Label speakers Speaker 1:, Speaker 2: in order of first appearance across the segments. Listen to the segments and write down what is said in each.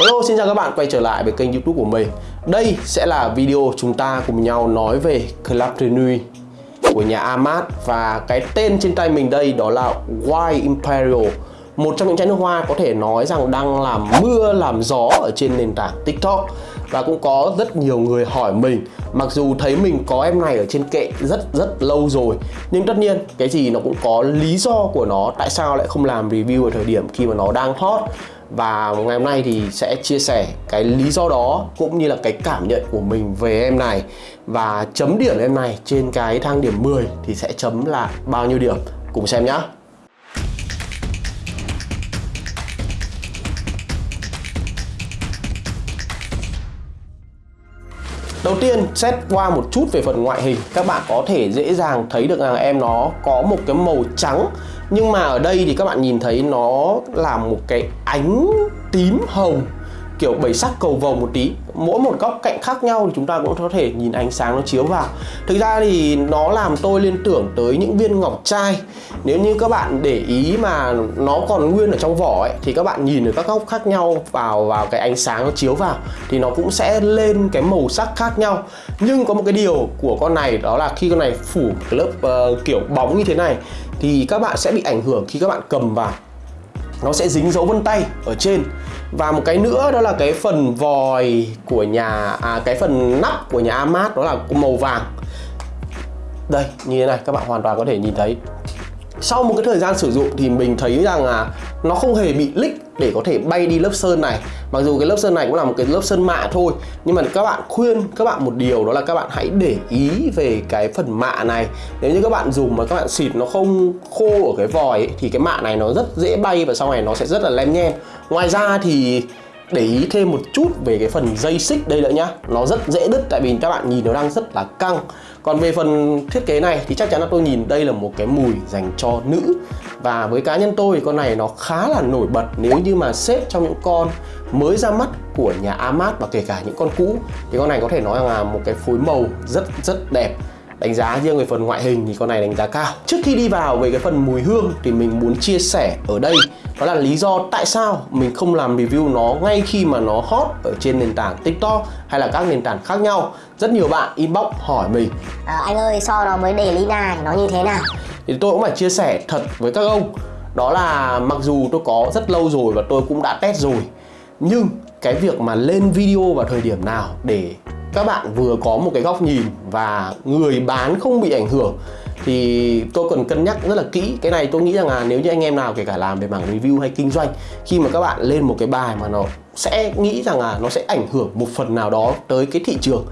Speaker 1: Hello, xin chào các bạn, quay trở lại với kênh youtube của mình. Đây sẽ là video chúng ta cùng nhau nói về Club de của nhà Amat. Và cái tên trên tay mình đây đó là White Imperial, Một trong những chai nước hoa có thể nói rằng đang làm mưa, làm gió ở trên nền tảng TikTok. Và cũng có rất nhiều người hỏi mình, Mặc dù thấy mình có em này ở trên kệ rất rất lâu rồi, Nhưng tất nhiên cái gì nó cũng có lý do của nó, Tại sao lại không làm review ở thời điểm khi mà nó đang hot và ngày hôm nay thì sẽ chia sẻ cái lý do đó cũng như là cái cảm nhận của mình về em này. Và chấm điểm em này trên cái thang điểm 10 thì sẽ chấm là bao nhiêu điểm? Cùng xem nhá. Đầu tiên, xét qua một chút về phần ngoại hình, Các bạn có thể dễ dàng thấy được rằng em nó có một cái màu trắng. Nhưng mà ở đây thì các bạn nhìn thấy nó là một cái ánh tím hồng kiểu bảy sắc cầu vồng một tí. Mỗi một góc cạnh khác nhau thì chúng ta cũng có thể nhìn ánh sáng nó chiếu vào. Thực ra thì nó làm tôi liên tưởng tới những viên ngọc trai. Nếu như các bạn để ý mà nó còn nguyên ở trong vỏ ấy thì các bạn nhìn ở các góc khác nhau vào vào cái ánh sáng nó chiếu vào thì nó cũng sẽ lên cái màu sắc khác nhau. Nhưng có một cái điều của con này đó là khi con này phủ lớp uh, kiểu bóng như thế này thì các bạn sẽ bị ảnh hưởng khi các bạn cầm vào. Nó sẽ dính dấu vân tay ở trên. Và một cái nữa đó là cái phần vòi của nhà à, cái phần nắp của nhà Amat đó là màu vàng. Đây như thế này các bạn hoàn toàn có thể nhìn thấy. Sau một cái thời gian sử dụng thì mình thấy rằng là nó không hề bị lích để có thể bay đi lớp sơn này. Mặc dù cái lớp sơn này cũng là một cái lớp sơn mạ thôi nhưng mà các bạn khuyên các bạn một điều đó là các bạn hãy để ý về cái phần mạ này. Nếu như các bạn dùng mà các bạn xịt nó không khô ở cái vòi ấy, thì cái mạ này nó rất dễ bay và sau này nó sẽ rất là lem nhem ngoài ra thì để ý thêm một chút về cái phần dây xích đây nữa nhá. Nó rất dễ đứt, tại vì các bạn nhìn nó đang rất là căng. Còn về phần thiết kế này thì chắc chắn là tôi nhìn đây là một cái mùi dành cho nữ. Và với cá nhân tôi thì con này nó khá là nổi bật nếu như mà xếp trong những con mới ra mắt của nhà Amat và kể cả những con cũ. Thì con này có thể nói là một cái phối màu rất rất đẹp. Đánh giá riêng về phần ngoại hình thì con này đánh giá cao. Trước khi đi vào về cái phần mùi hương thì mình muốn chia sẻ ở đây đó là lý do tại sao mình không làm review nó ngay khi mà nó hot ở trên nền tảng tiktok hay là các nền tảng khác nhau. Rất nhiều bạn inbox hỏi mình
Speaker 2: à, anh ơi so nó với đề Lina nó như thế nào?
Speaker 1: thì tôi cũng phải chia sẻ thật với các ông. Đó là mặc dù tôi có rất lâu rồi và tôi cũng đã test rồi nhưng cái việc mà lên video vào thời điểm nào để các bạn vừa có một cái góc nhìn và người bán không bị ảnh hưởng thì tôi cần cân nhắc rất là kỹ. Cái này tôi nghĩ rằng là nếu như anh em nào kể cả làm về mảng review hay kinh doanh, khi mà các bạn lên một cái bài mà nó sẽ nghĩ rằng là nó sẽ ảnh hưởng một phần nào đó tới cái thị trường,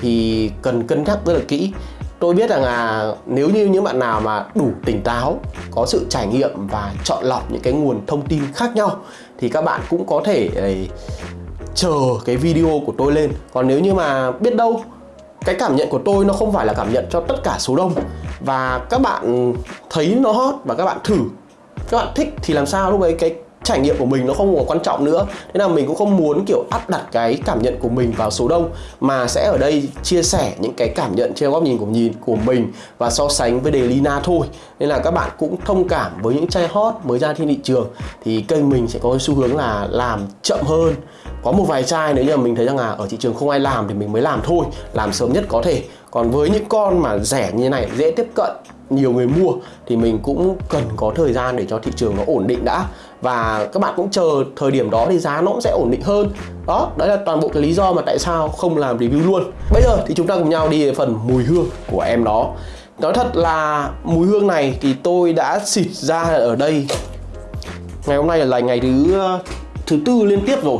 Speaker 1: thì cần cân nhắc rất là kỹ. Tôi biết rằng là nếu như những bạn nào mà đủ tỉnh táo, có sự trải nghiệm và chọn lọc những cái nguồn thông tin khác nhau, thì các bạn cũng có thể chờ cái video của tôi lên. Còn nếu như mà biết đâu cái cảm nhận của tôi nó không phải là cảm nhận cho tất cả số đông. Và các bạn thấy nó hot và các bạn thử. Các bạn thích thì làm sao? Lúc ấy cái trải nghiệm của mình nó không còn quan trọng nữa. Thế là mình cũng không muốn, kiểu, áp đặt cái cảm nhận của mình vào số đông, mà sẽ ở đây chia sẻ những cái cảm nhận trên góc nhìn của nhìn, của mình và so sánh với đề Lina thôi. Nên là các bạn cũng thông cảm với những chai hot mới ra trên thị trường, thì kênh mình sẽ có xu hướng là làm chậm hơn. Có một vài chai nếu như mình thấy rằng là ở thị trường không ai làm thì mình mới làm thôi, làm sớm nhất có thể còn với những con mà rẻ như này, dễ tiếp cận, nhiều người mua, thì mình cũng cần có thời gian để cho thị trường nó ổn định đã. Và các bạn cũng chờ thời điểm đó thì giá nó cũng sẽ ổn định hơn. Đó, đấy là toàn bộ cái lý do mà tại sao không làm review luôn. Bây giờ thì chúng ta cùng nhau đi về phần mùi hương của em đó. Nói thật là mùi hương này thì tôi đã xịt ra ở đây. Ngày hôm nay là ngày thứ thứ tư liên tiếp rồi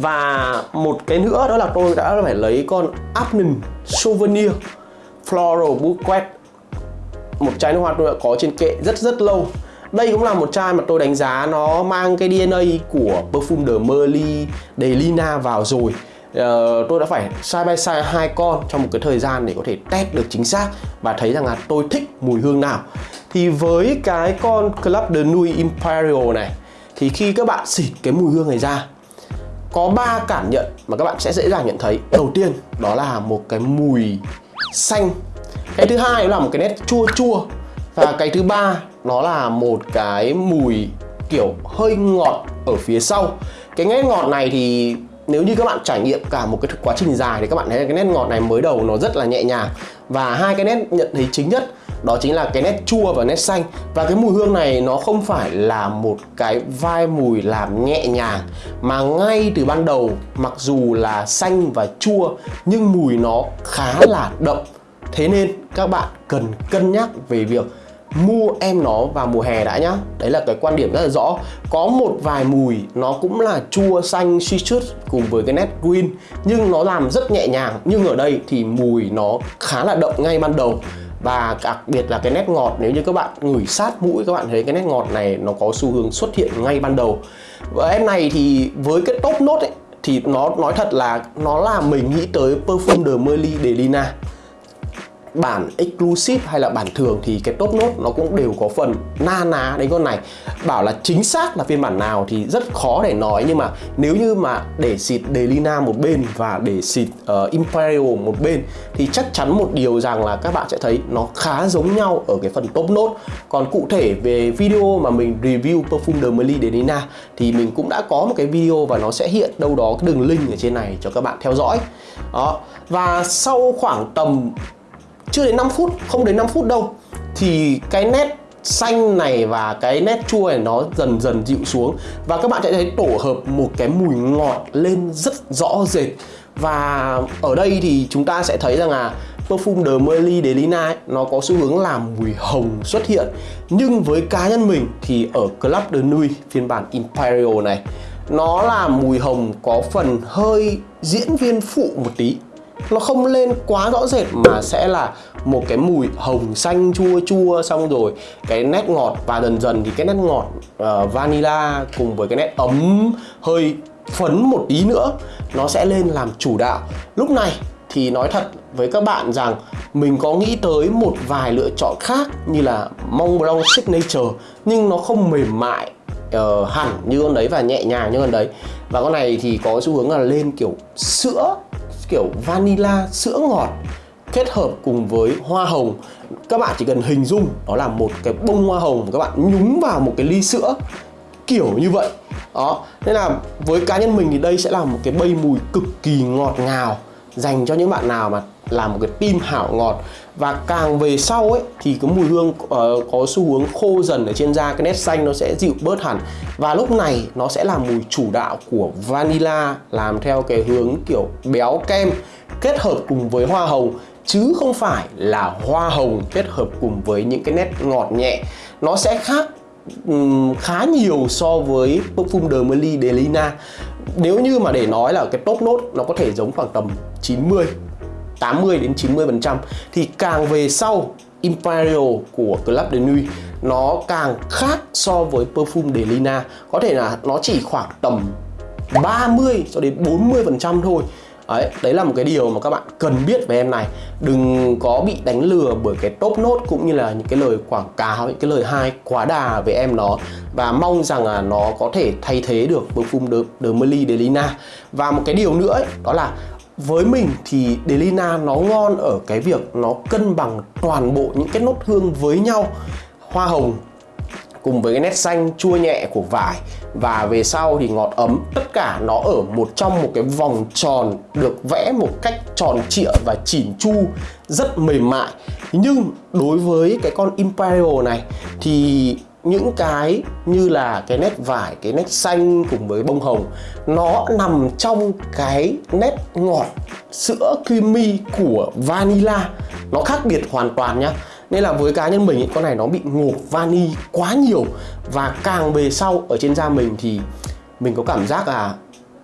Speaker 1: và một cái nữa đó là tôi đã phải lấy con Afternoon Souvenir Floral Bouquet. Một chai nước hoa tôi đã có trên kệ rất rất lâu. Đây cũng là một chai mà tôi đánh giá nó mang cái DNA của Perfume de Merly de Lina vào rồi. Uh, tôi đã phải side by side hai con trong một cái thời gian để có thể test được chính xác và thấy rằng là tôi thích mùi hương nào. Thì với cái con Club de Nuit Imperial này thì khi các bạn xịt cái mùi hương này ra có ba cảm nhận mà các bạn sẽ dễ dàng nhận thấy. Đầu tiên, đó là một cái mùi xanh. Cái thứ hai là một cái nét chua chua. Và cái thứ ba, nó là một cái mùi kiểu hơi ngọt ở phía sau. Cái nét ngọt này thì nếu như các bạn trải nghiệm cả một cái quá trình dài thì các bạn thấy cái nét ngọt này mới đầu nó rất là nhẹ nhàng. Và hai cái nét nhận thấy chính nhất đó chính là cái nét chua và nét xanh. Và cái mùi hương này nó không phải là một cái vai mùi làm nhẹ nhàng, mà ngay từ ban đầu, mặc dù là xanh và chua, nhưng mùi nó khá là đậm. Thế nên các bạn cần cân nhắc về việc mua em nó vào mùa hè đã nhá. Đấy là cái quan điểm rất là rõ. Có một vài mùi nó cũng là chua, xanh citrus cùng với cái nét green, nhưng nó làm rất nhẹ nhàng. Nhưng ở đây thì mùi nó khá là đậm ngay ban đầu và đặc biệt là cái nét ngọt, nếu như các bạn ngửi sát mũi các bạn thấy cái nét ngọt này nó có xu hướng xuất hiện ngay ban đầu. Và em này thì với cái top nốt ấy, thì nó nói thật là nó là mình nghĩ tới perfume de Merly de Lina bản exclusive hay là bản thường thì cái top nốt nó cũng đều có phần na ná đến con này. Bảo là chính xác là phiên bản nào thì rất khó để nói nhưng mà nếu như mà để xịt Delina một bên và để xịt uh, Imperial một bên thì chắc chắn một điều rằng là các bạn sẽ thấy nó khá giống nhau ở cái phần top nốt còn cụ thể về video mà mình review perfume de Merly Delina thì mình cũng đã có một cái video và nó sẽ hiện đâu đó cái đường link ở trên này cho các bạn theo dõi. Đó và sau khoảng tầm chưa đến 5 phút không đến 5 phút đâu. Thì cái nét xanh này và cái nét chua này nó dần dần dịu xuống. Và các bạn sẽ thấy tổ hợp một cái mùi ngọt lên rất rõ rệt. Và ở đây thì chúng ta sẽ thấy rằng là perfume de Merly de Lina ấy, nó có xu hướng làm mùi hồng xuất hiện. Nhưng với cá nhân mình thì ở Club de Nuit phiên bản Imperial này nó là mùi hồng có phần hơi diễn viên phụ một tí nó không lên quá rõ rệt mà sẽ là một cái mùi hồng xanh chua chua xong rồi cái nét ngọt và dần dần thì cái nét ngọt uh, vanilla cùng với cái nét ấm hơi phấn một tí nữa nó sẽ lên làm chủ đạo. Lúc này thì nói thật với các bạn rằng mình có nghĩ tới một vài lựa chọn khác như là Mont Blanc Signature nhưng nó không mềm mại uh, hẳn như con đấy và nhẹ nhàng như con đấy. Và con này thì có xu hướng là lên kiểu sữa kiểu vanilla, sữa ngọt kết hợp cùng với hoa hồng. Các bạn chỉ cần hình dung đó là một cái bông hoa hồng các bạn nhúng vào một cái ly sữa, kiểu như vậy. Đó, nên là với cá nhân mình thì đây sẽ là một cái bay mùi cực kỳ ngọt ngào dành cho những bạn nào mà làm một cái tim hảo ngọt và càng về sau ấy thì cái mùi hương uh, có xu hướng khô dần ở trên da cái nét xanh nó sẽ dịu bớt hẳn. Và lúc này nó sẽ là mùi chủ đạo của vanilla làm theo cái hướng kiểu béo kem kết hợp cùng với hoa hồng. Chứ không phải là hoa hồng kết hợp cùng với những cái nét ngọt nhẹ. Nó sẽ khác um, khá nhiều so với perfume de Merly delina nếu như mà để nói là cái top nốt nó có thể giống khoảng tầm 90 80 đến 90 phần trăm. Thì càng về sau Imperial của Club de Nuit nó càng khác so với perfume de Lina. Có thể là nó chỉ khoảng tầm 30 cho đến 40 phần trăm thôi. Đấy, đấy là một cái điều mà các bạn cần biết về em này. Đừng có bị đánh lừa bởi cái top nốt cũng như là những cái lời quảng cáo, những cái lời hai quá đà về em nó. Và mong rằng là nó có thể thay thế được perfume de, de Merly de Lina. Và một cái điều nữa ấy, đó là với mình thì Delina nó ngon ở cái việc nó cân bằng toàn bộ những cái nốt hương với nhau. Hoa hồng cùng với cái nét xanh, chua nhẹ của vải. Và về sau thì ngọt ấm. Tất cả nó ở một trong một cái vòng tròn được vẽ một cách tròn trịa và chỉn chu, rất mềm mại. Nhưng đối với cái con Imperial này thì những cái như là cái nét vải, cái nét xanh cùng với bông hồng nó nằm trong cái nét ngọt sữa creamy của vanilla. Nó khác biệt hoàn toàn nhá. Nên là với cá nhân mình ý, con này nó bị ngột vani quá nhiều. Và càng về sau ở trên da mình thì mình có cảm giác là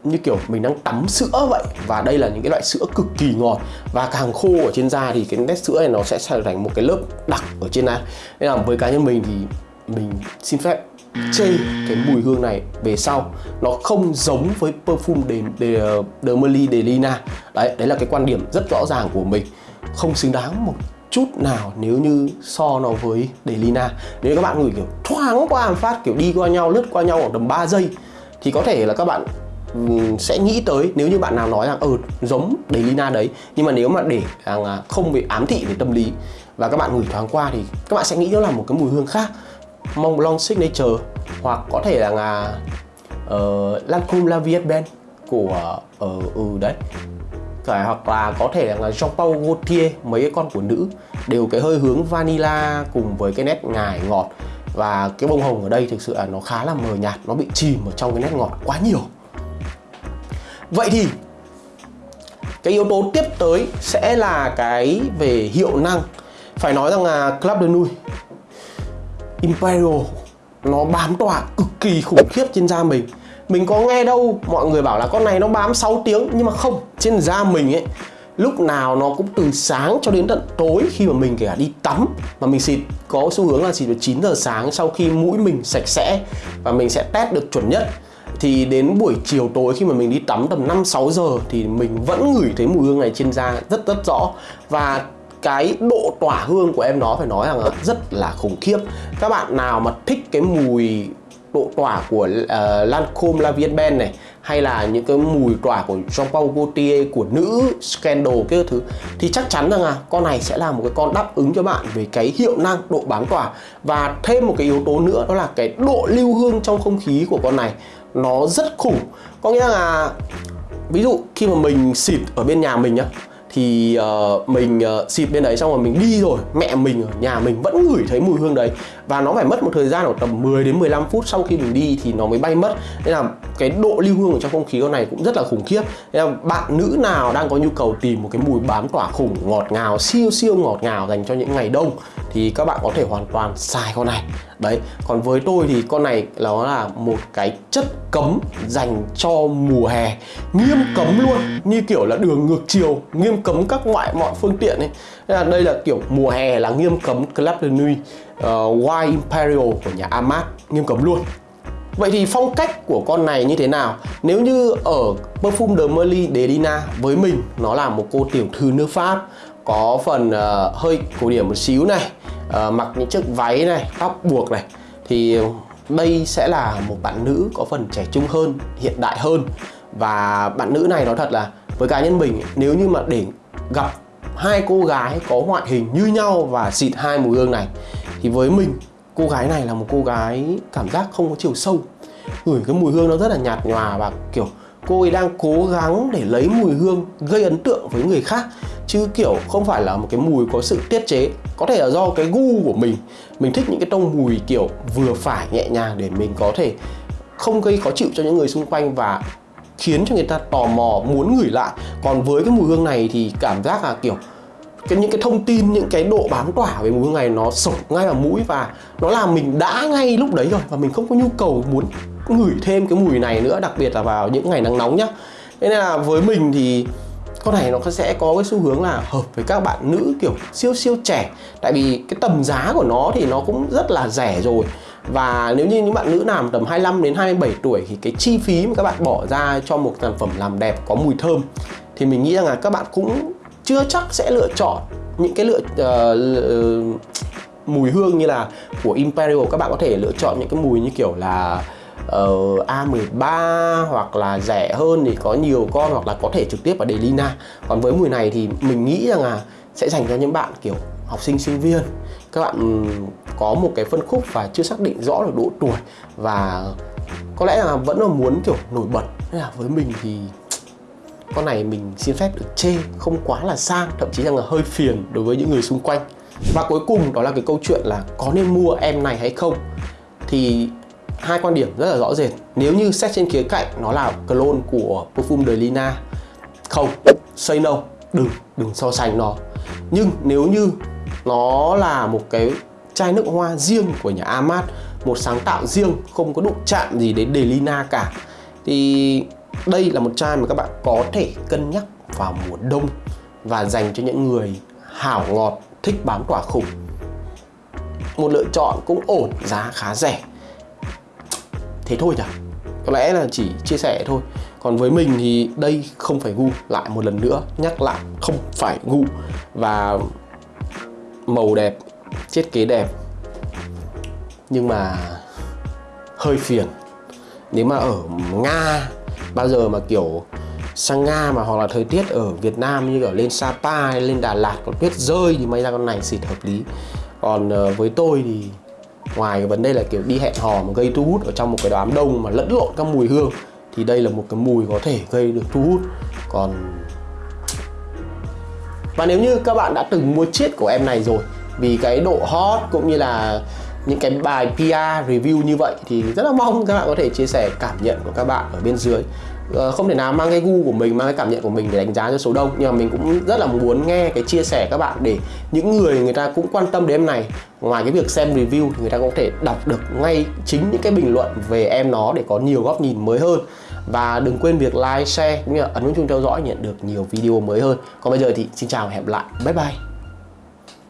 Speaker 1: như kiểu mình đang tắm sữa vậy. Và đây là những cái loại sữa cực kỳ ngọt. Và càng khô ở trên da thì cái nét sữa này nó sẽ trở thành một cái lớp đặc ở trên da. Nên là với cá nhân mình thì mình xin phép chê cái mùi hương này về sau. Nó không giống với perfume de, de, de Merli de Lina. Đấy đấy là cái quan điểm rất rõ ràng của mình. Không xứng đáng một chút nào nếu như so nó với de Lina. Nếu các bạn ngửi kiểu thoáng qua một phát kiểu đi qua nhau lướt qua nhau khoảng tầm 3 giây thì có thể là các bạn sẽ nghĩ tới nếu như bạn nào nói rằng ừ giống de Lina đấy. Nhưng mà nếu mà để rằng không bị ám thị về tâm lý và các bạn ngửi thoáng qua thì các bạn sẽ nghĩ nó là một cái mùi hương khác. Mont Blanc Signature hoặc có thể là, ờ, là uh, Lancôme La Vie Ben của ở uh, ừ đấy. Cả hoặc là có thể là à, Jean Paul Gaultier mấy cái con của nữ đều cái hơi hướng vanilla cùng với cái nét ngải ngọt. Và cái bông hồng ở đây thực sự là nó khá là mờ nhạt nó bị chìm ở trong cái nét ngọt quá nhiều. Vậy thì cái yếu tố tiếp tới sẽ là cái về hiệu năng. Phải nói rằng là Club de Nuit Imperial. Nó bám tỏa cực kỳ khủng khiếp trên da mình. Mình có nghe đâu, mọi người bảo là con này nó bám 6 tiếng, nhưng mà không, trên da mình ấy, lúc nào nó cũng từ sáng cho đến tận tối khi mà mình kể cả đi tắm. Mà mình xịt có xu hướng là xịt vào 9 giờ sáng sau khi mũi mình sạch sẽ và mình sẽ test được chuẩn nhất. Thì đến buổi chiều tối khi mà mình đi tắm tầm 5 6 giờ thì mình vẫn ngửi thấy mùi hương này trên da rất rất rõ. Và cái độ tỏa hương của em nó phải nói rằng rất là khủng khiếp. Các bạn nào mà thích cái mùi độ tỏa của ờ, uh, Lancome La Vie Ben này hay là những cái mùi tỏa của Jean Paul Gaultier của nữ Scandal cái thứ thì chắc chắn rằng là con này sẽ là một cái con đáp ứng cho bạn về cái hiệu năng độ bám tỏa. Và thêm một cái yếu tố nữa đó là cái độ lưu hương trong không khí của con này nó rất khủng. Có nghĩa là ví dụ khi mà mình xịt ở bên nhà mình nhá thì uh, mình uh, xịt bên đấy xong rồi mình đi rồi mẹ mình ở nhà mình vẫn ngửi thấy mùi hương đấy và nó phải mất một thời gian khoảng tầm 10 đến 15 phút sau khi mình đi thì nó mới bay mất. Nên là cái độ lưu hương ở trong không khí con này cũng rất là khủng khiếp. Nên là bạn nữ nào đang có nhu cầu tìm một cái mùi bám tỏa khủng ngọt ngào, siêu siêu ngọt ngào dành cho những ngày đông thì các bạn có thể hoàn toàn xài con này. Đấy, còn với tôi thì con này nó là một cái chất cấm dành cho mùa hè. Nghiêm cấm luôn, như kiểu là đường ngược chiều, nghiêm cấm các loại mọi phương tiện ấy. Nên là đây là kiểu mùa hè là nghiêm cấm Club de Nuit Ờ, uh, White Imperial của nhà Amat nghiêm cấm luôn Vậy thì phong cách của con này như thế nào? Nếu như ở Perfume de Merly Delina với mình nó là một cô tiểu thư nước Pháp có phần uh, hơi cổ điển một xíu này uh, mặc những chiếc váy này tóc buộc này thì đây sẽ là một bạn nữ có phần trẻ trung hơn hiện đại hơn và bạn nữ này nói thật là với cá nhân mình nếu như mà để gặp hai cô gái có ngoại hình như nhau và xịt hai mùi hương này thì với mình, cô gái này là một cô gái cảm giác không có chiều sâu. Gửi cái mùi hương nó rất là nhạt nhòa và, kiểu, cô ấy đang cố gắng để lấy mùi hương gây ấn tượng với người khác. Chứ, kiểu, không phải là một cái mùi có sự tiết chế. Có thể là do cái gu của mình. Mình thích những cái tông mùi, kiểu, vừa phải, nhẹ nhàng để mình có thể không gây khó chịu cho những người xung quanh và khiến cho người ta tò mò, muốn ngửi lại. Còn với cái mùi hương này thì cảm giác là, kiểu cái, những cái thông tin, những cái độ bám tỏa về mùi hương này nó sộc ngay vào mũi và nó làm mình đã ngay lúc đấy rồi và mình không có nhu cầu muốn ngửi thêm cái mùi này nữa, đặc biệt là vào những ngày nắng nóng nhá. Thế nên là với mình thì con này nó sẽ có cái xu hướng là hợp với các bạn nữ kiểu siêu siêu trẻ. Tại vì cái tầm giá của nó thì nó cũng rất là rẻ rồi. Và nếu như những bạn nữ nào tầm 25 đến 27 tuổi thì cái chi phí mà các bạn bỏ ra cho một sản phẩm làm đẹp có mùi thơm thì mình nghĩ rằng là các bạn cũng chưa chắc sẽ lựa chọn những cái lựa uh, mùi hương như là của Imperial. Các bạn có thể lựa chọn những cái mùi như kiểu là ờ, uh, A13 hoặc là rẻ hơn thì có nhiều con hoặc là có thể trực tiếp ở Delina còn với mùi này thì mình nghĩ rằng là sẽ dành cho những bạn kiểu học sinh sinh viên. Các bạn có một cái phân khúc và chưa xác định rõ được độ tuổi và có lẽ là vẫn là muốn kiểu nổi bật. Nên là với mình thì con này mình xin phép được chê không quá là sang, thậm chí rằng là hơi phiền đối với những người xung quanh. Và cuối cùng đó là cái câu chuyện là có nên mua em này hay không? Thì hai quan điểm rất là rõ rệt. Nếu như xét trên khía cạnh, nó là clone của Perfume de Lina. Không, say no. Đừng đừng so sánh nó. Nhưng nếu như nó là một cái chai nước hoa riêng của nhà Amat, một sáng tạo riêng, không có đụng chạm gì đến Delina cả, thì đây là một chai mà các bạn có thể cân nhắc vào mùa đông và dành cho những người hảo ngọt, thích bám tỏa khủng. Một lựa chọn cũng ổn, giá khá rẻ. Thế thôi nhỉ? Có lẽ là chỉ chia sẻ thôi. Còn với mình thì đây không phải gu, lại một lần nữa nhắc lại, không phải gu. Và màu đẹp, thiết kế đẹp. Nhưng mà hơi phiền. Nếu mà ở nga bao giờ mà kiểu sang nga mà hoặc là thời tiết ở việt nam như kiểu lên sapa hay lên đà lạt có tuyết rơi thì may ra con này xịt hợp lý. Còn uh, với tôi thì ngoài cái vấn đề là kiểu đi hẹn hò mà gây thu hút ở trong một cái đám đông mà lẫn lộn các mùi hương thì đây là một cái mùi có thể gây được thu hút. Còn và nếu như các bạn đã từng mua chiết của em này rồi vì cái độ hot cũng như là những cái bài PR review như vậy thì rất là mong các bạn có thể chia sẻ cảm nhận của các bạn ở bên dưới ờ, không thể nào mang cái gu của mình mang cái cảm nhận của mình để đánh giá cho số đông nhưng mà mình cũng rất là muốn nghe cái chia sẻ các bạn để những người người ta cũng quan tâm đến em này ngoài cái việc xem review thì người ta cũng có thể đọc được ngay chính những cái bình luận về em nó để có nhiều góc nhìn mới hơn và đừng quên việc like, share cũng như là ấn nút chuông theo dõi nhận được nhiều video mới hơn. Còn bây giờ thì xin chào và hẹn gặp lại. Bye bye.